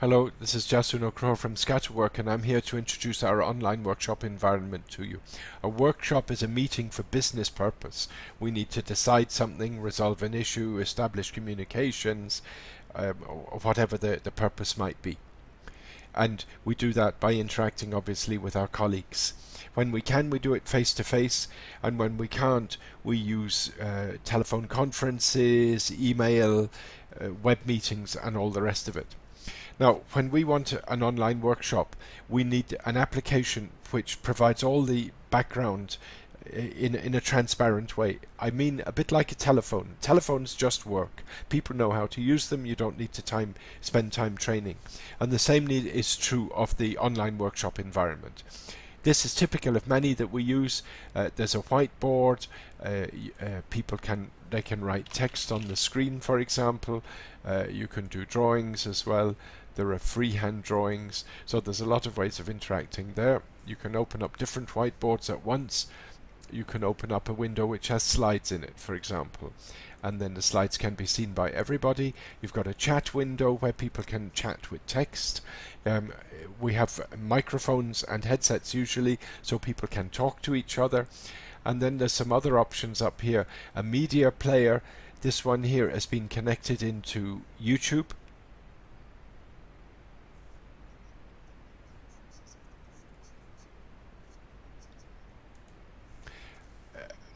Hello, this is Jasuno Crow from Scatterwork and I'm here to introduce our online workshop environment to you. A workshop is a meeting for business purpose. We need to decide something, resolve an issue, establish communications, um, whatever the, the purpose might be. And we do that by interacting obviously with our colleagues. When we can, we do it face to face, and when we can't, we use uh, telephone conferences, email, uh, web meetings, and all the rest of it. Now, when we want an online workshop, we need an application which provides all the background eh, in, in a transparent way. I mean, a bit like a telephone. Telephones just work. People know how to use them. You don't need to time spend time training. And the same need is true of the online workshop environment. This is typical of many that we use. Uh, there's a whiteboard. Uh, uh, people can they can write text on the screen, for example. Uh, you can do drawings as well. There are freehand drawings, so there's a lot of ways of interacting there. You can open up different whiteboards at once. You can open up a window which has slides in it, for example, and then the slides can be seen by everybody. You've got a chat window where people can chat with text. Um, we have microphones and headsets usually, so people can talk to each other. And then there's some other options up here. A media player. This one here has been connected into YouTube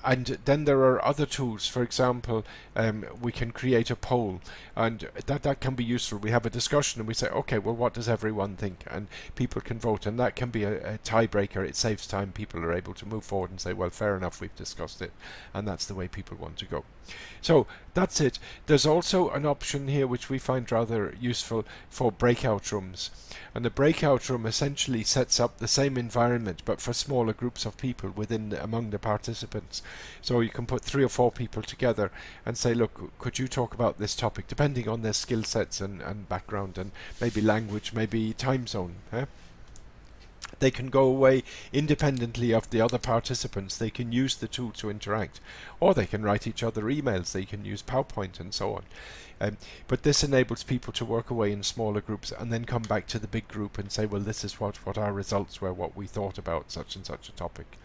and then there are other tools. For example um, we can create a poll. And that that can be useful. We have a discussion and we say okay well what does everyone think? And people can vote. And that can be a, a tiebreaker. It saves time. People are able to move forward and say well fair enough. We've discussed it. And that's the way people want to go. So that's it. There's also an option here which we find rather useful for breakout rooms. And the breakout room essentially sets up the same environment but for smaller groups of people within among the participants so you can put three or four people together and say, look, could you talk about this topic, depending on their skill sets and, and background and maybe language, maybe time zone. Eh? They can go away independently of the other participants. They can use the tool to interact. Or they can write each other emails. They can use PowerPoint and so on. Um, but this enables people to work away in smaller groups and then come back to the big group and say, well, this is what, what our results were, what we thought about such and such a topic.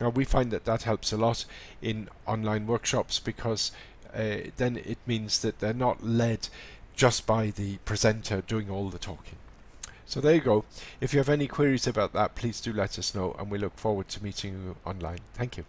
Now we find that that helps a lot in online workshops because uh, then it means that they're not led just by the presenter doing all the talking. So there you go. If you have any queries about that, please do let us know and we look forward to meeting you online. Thank you.